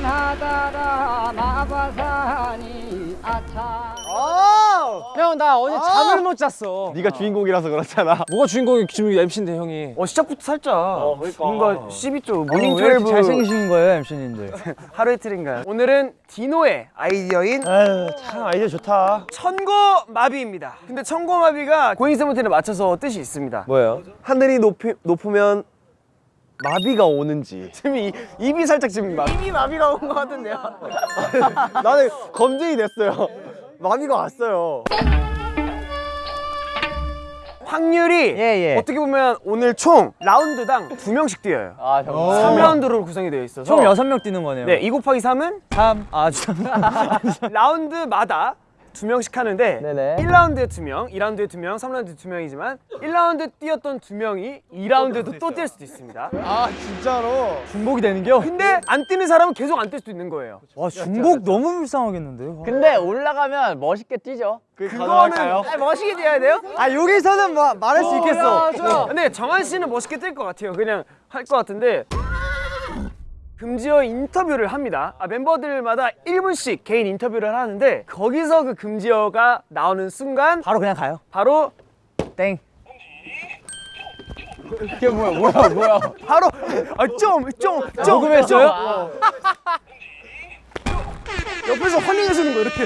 가나다라 마바사니 아차. 형 나 어제 잠을 못 잤어. 네가 주인공이라서 그렇잖아. 뭐가 주인공이 지금 MC인데 형이? 어 시작부터 살짝. 뭔가 12조 morning 왜 이렇게 12 잘생기신 거예요 MC님들? 하루 이틀인가요? 오늘은 디노의 아이디어인 에휴, 참 아이디어 좋다. 천고마비입니다. 근데 천고마비가 고잉 세븐틴에 맞춰서 뜻이 있습니다. 뭐예요? 하늘이 높이, 높으면 마비가 오는지. 지금 이, 입이 살짝 지금 막 입이 마비가 온 것 같은데요 나는 검증이 됐어요. 마비가 왔어요. 확률이 예, 예. 어떻게 보면 오늘 총 라운드당 두명씩 뛰어요 아 정말 3라운드로 구성이 되어 있어서 총 여섯 명 뛰는 거네요 네, 2 곱하기 3은 3. 아 진짜 라운드마다 두 명씩 하는데 네네. 1라운드에 두 명, 2라운드에 두 명, 3라운드에 두 명이지만 1라운드 뛰었던 두 명이 2라운드에도 또 뛸 수도 있습니다. 아, 진짜로? 중복이 되는겨? 근데 안 뛰는 사람은 계속 안 뛸 수도 있는 거예요. 와 중복 너무 불쌍하겠는데요? 근데 올라가면 멋있게 뛰죠. 그거는 아, 멋있게 뛰어야 돼요? 아 여기서는 마, 말할 수 있겠어 근데 정한 씨는 멋있게 뛸 것 같아요. 그냥 할 것 같은데 금지어 인터뷰를 합니다. 아, 멤버들마다 1분씩 개인 인터뷰를 하는데 거기서 그 금지어가 나오는 순간 바로 그냥 가요 바로 땡 바로 아 좀좀좀 녹음했어요? 옆에서 환영해 주는 거 이렇게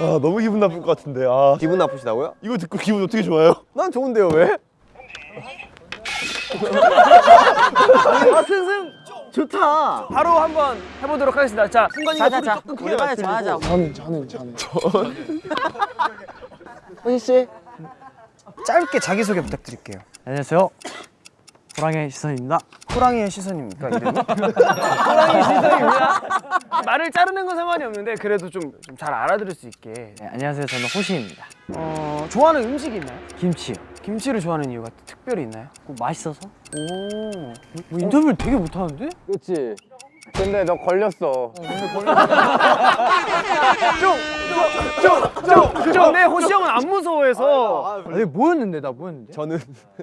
아, 너무 기분 나쁠 것 같은데. 아. 기분 나쁘시다고요? 이거 듣고 기분 어떻게 좋아요? 난 좋은데요, 왜? 바로 한번 해보도록 하겠습니다. 자, 순간이가 소리 조금 크게 우리 빨리 말씀드리고. 전하자. 호시 씨 짧게 자기 소개 부탁드릴게요. 안녕하세요 호랑이 시선입니다 호랑이의 시선입니까? 호랑이 시선입니다. 말을 자르는 건 상관이 없는데 그래도 좀 잘 알아들을 수 있게. 네, 안녕하세요 저는 호시입니다 어 좋아하는 음식이 있나요? 김치요 김치를 좋아하는 이유가 특별히 있나요? 그거 맛있어서? 오. 뭐 인터뷰를 되게 못하는데? 그렇지. 근데 너 걸렸어. 근데 호시 형은 안 무서워해서 아니 뭐였는데 나 뭐였는데? 저는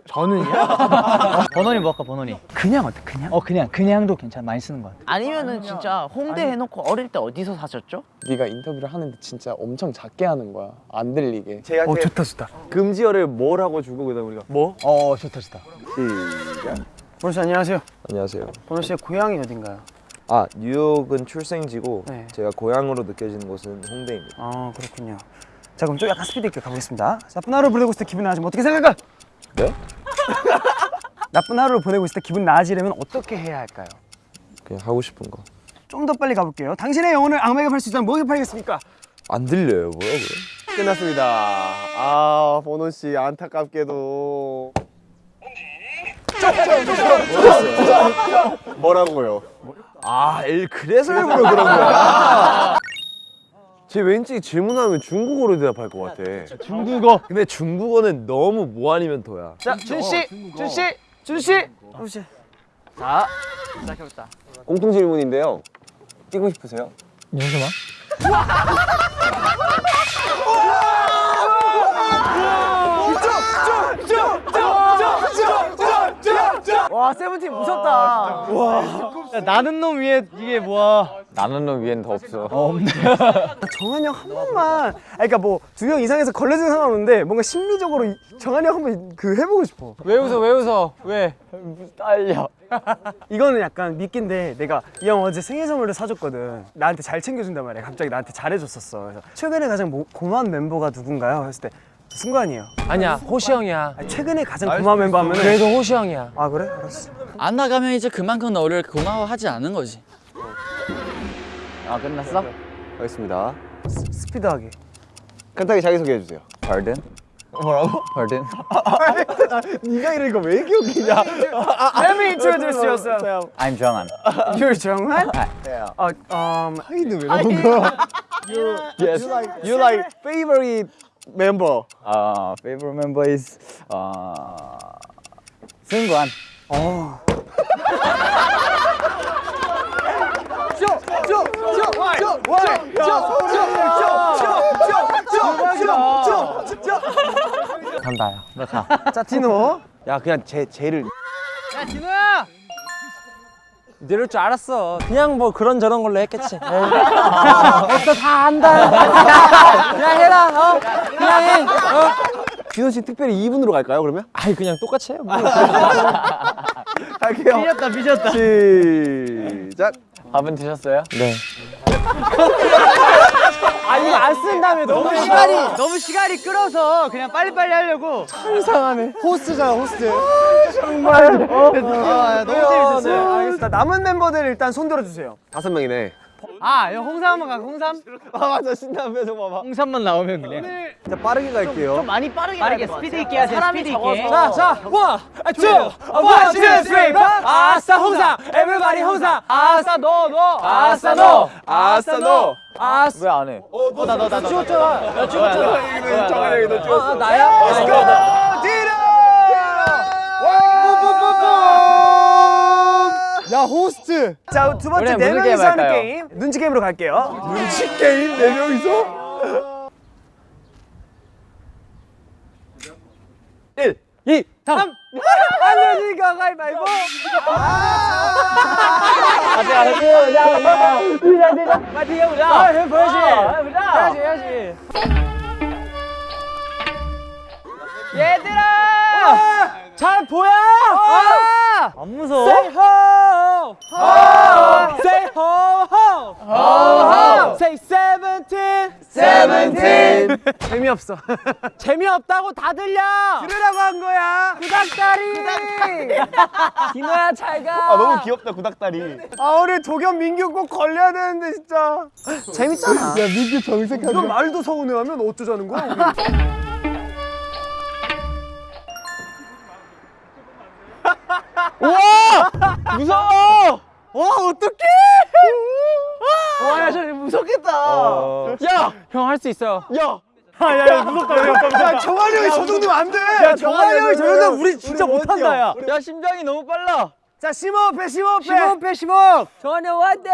저는이야? 번원이 뭐 아까 번원이? 그냥 어때 그냥? 어 그냥 그냥도 괜찮아 많이 쓰는 것 같아 아니면은 진짜 홍대 해놓고 어릴 때 어디서 사셨죠? 네가 인터뷰를 하는데 진짜 엄청 작게 하는 거야 안 들리게 제가 어 좋다 좋다. 금지어를 뭘 하고 주고 그다음 우리가 뭐? 어 좋다 좋다 시작. 보노 씨 안녕하세요. 안녕하세요. 보노 씨의 고향이 어딘가요? 아 뉴욕은 출생지고 네. 제가 고향으로 느껴지는 곳은 홍대입니다. 아 그렇군요. 자 그럼 좀 약간 스피드 있게 가보겠습니다. 자, 나쁜 하루 보내고 있을 때 기분 나아지면 어떻게 생각할까? 네? 나쁜 하루를 보내고 있을 때 기분 나아지려면 어떻게 해야 할까요? 그냥 하고 싶은 거. 좀 더 빨리 가볼게요. 당신의 영혼을 악마에게 팔 수 있다면 뭐에 팔겠습니까? 안 들려요, 뭐라고요? 끝났습니다. 아, 보노 씨 안타깝게도 뭐라고요? 아, 엘 그래서 일부러 그런 거야. 쟤 왠지 질문하면 중국어로 대답할 것 같아. 중국어. 근데 중국어는 너무 뭐 아니면 도야. 자, 준 씨, 준 씨, 준 씨, 준 씨. 자, 시작해보자. 공통 질문인데요. 뛰고 싶으세요? 와, 세븐틴 무섭다. 야, 나는 놈 위에 이게 뭐야 나는 놈 위엔 더 없어 정한이 형 한 번만. 아, 그러니까 뭐 두 명 이상해서 걸려주는 상관없는데 뭔가 심리적으로 이- 정한이 형 한 번 그 해보고 싶어. 왜 웃어 왜 웃어 왜? 딸려. 이거는 약간 미끼인데 내가 이 형 어제 생일 선물을 사줬거든. 나한테 잘 챙겨준단 말이야. 갑자기 나한테 잘해줬었어. 그래서 최근에 가장 모- 고마운 멤버가 누군가요? 했을 때 승관이에요. 아니야 호시 형이야 아니, 최근에 가장 고마운 멤버 하면은 그래도 호시 형이야 아 그래? 알았어. 안 나가면 이제 그만큼 너를 고마워하지 않은 거지. 아 끝났어? 알겠습니다. 스, 스피드하게. 간단하게 자기소개해 주세요. Pardon? 뭐라고? Pardon? 네가 이런 거왜 기억이냐? Let me introduce yourself. I'm 정한 You're 정한? Yeah. 어, um, 하이는 왜 나온 거야? Yes You like favorite member? uh, Favorite member is uh, 승관 간다야 자 디노. 야 그냥 제 쟤를 야 진호야 이럴 줄 알았어. 그냥 뭐 그런 저런 걸로 했겠지. 벌써 다 안다. 어? 그냥 해. 어? 디노 씨 특별히 2분으로 갈까요 그러면? 아이 그냥 똑같이 해요. 뭐. 갈게요. 삐졌다 삐졌다. 시작. 밥은 드셨어요? 아 이거 안 쓴 다음에 너무 너무 시간이 너무 시간이 끌어서 그냥 빨리빨리 하려고. 호스트잖아 호스트. 아, 너무 재밌었어요. 알겠습니다. 남은 멤버들 일단 손 들어주세요. 다섯 명이네. 아, 이거 홍삼 한번 가. 홍삼? 아 맞아 신나는 표정 봐봐. 홍삼만 나오면 그냥. 자 빠르게 갈게요. 많이 빠르게 빠르게 스피드 있게 하세요. 스피드 있게. 자, 자, one, two, one, two, three, four. 아싸 홍삼, everybody 홍삼. 아싸 너, 너. 아싸 너. 아싸 너. 아싸. 왜 안 해? 나 찍었잖아. 나 찍었잖아. 정한이 너 찍었어. 아, 나야? 야 호스트. 자, 두 번째 네 명이서 하는 할까요? 게임 눈치 게임으로 갈게요. 눈치 게임 네 명이서. 1, 2, 3. 안 되니까 가위바위보. 파이팅 해보자. 아, 해 보여지. 해야지, 해야지. 얘들아! 잘 보여? 안 무서워? Say ho! Ho! Say ho ho! Ho ho! Say seventeen! 세븐틴. 재미없어. 재미없다고 다 들려! 들으라고 한 거야. 구닥다리! 디노야 잘 가! 아 너무 귀엽다 구닥다리. 아, 오늘 도겸 민규 꼭 걸려야 되는데 진짜. 재밌잖아. 야 민규 정색하지. 이건 말도 서운해하면 어쩌자는 거야? 우리? 무서워! 와, 어떡해! 와, 야, 저 무섭겠다! 야! 형 할 수 있어요. 야! 야, 정한이 형이 저 정도면 안 돼. 야, 정한이 형이 저 정도면 우리 진짜 못한다, 야. 야, 심장이 너무 빨라. 자, 심호흡 해, 심호흡 해. 심호흡 해, 심호흡! 정한이 형 화이팅!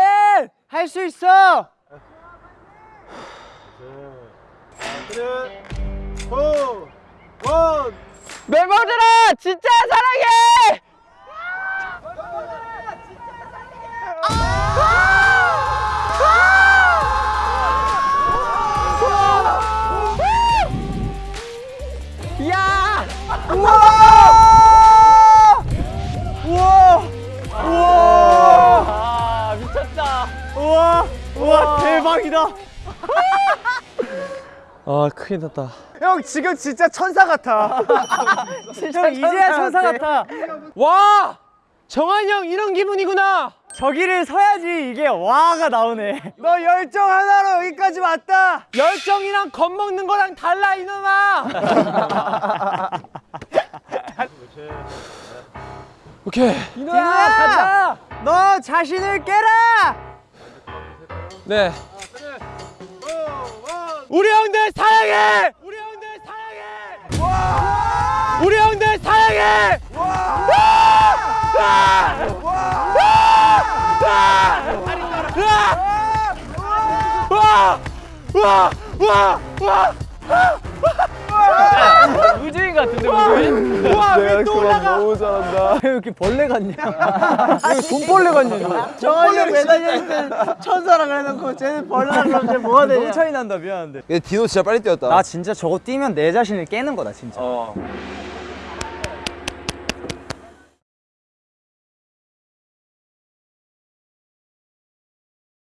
할수 있어! 멤버들아! 진짜 사랑해! 야! 아, 미쳤다. 우와, 우와, 대박이다. 아, 큰일 났다. 형, 지금 진짜 천사 같아. 진짜 이제야 천사 같아. 와! 정한이 형 이런 기분이구나! 저기를 서야지 이게 와가 나오네. 너 열정 하나로 여기까지 왔다. 열정이랑 겁먹는 거랑 달라 이놈아! 오케이 디노야, 가자. 너 자신을 깨라. 네 우리 형들 사랑해! 우리 형들 사랑해! 우리 형들 사랑해! 우주인 같은데 우주인? 와 왜또 올라가? 너무 잘한다. 왜 이렇게 벌레 같냐? 돈벌레 같냐? 정한이 형 매달려 있는 천사랑 해놓고 쟤는 벌레랑 그럼 쟤 뭐가 되냐? 너무 차이 난다 미안한데. 근데 디노 진짜 빨리 뛰었다. 나 진짜 저거 뛰면 내 자신을 깨는 거다 진짜. 어.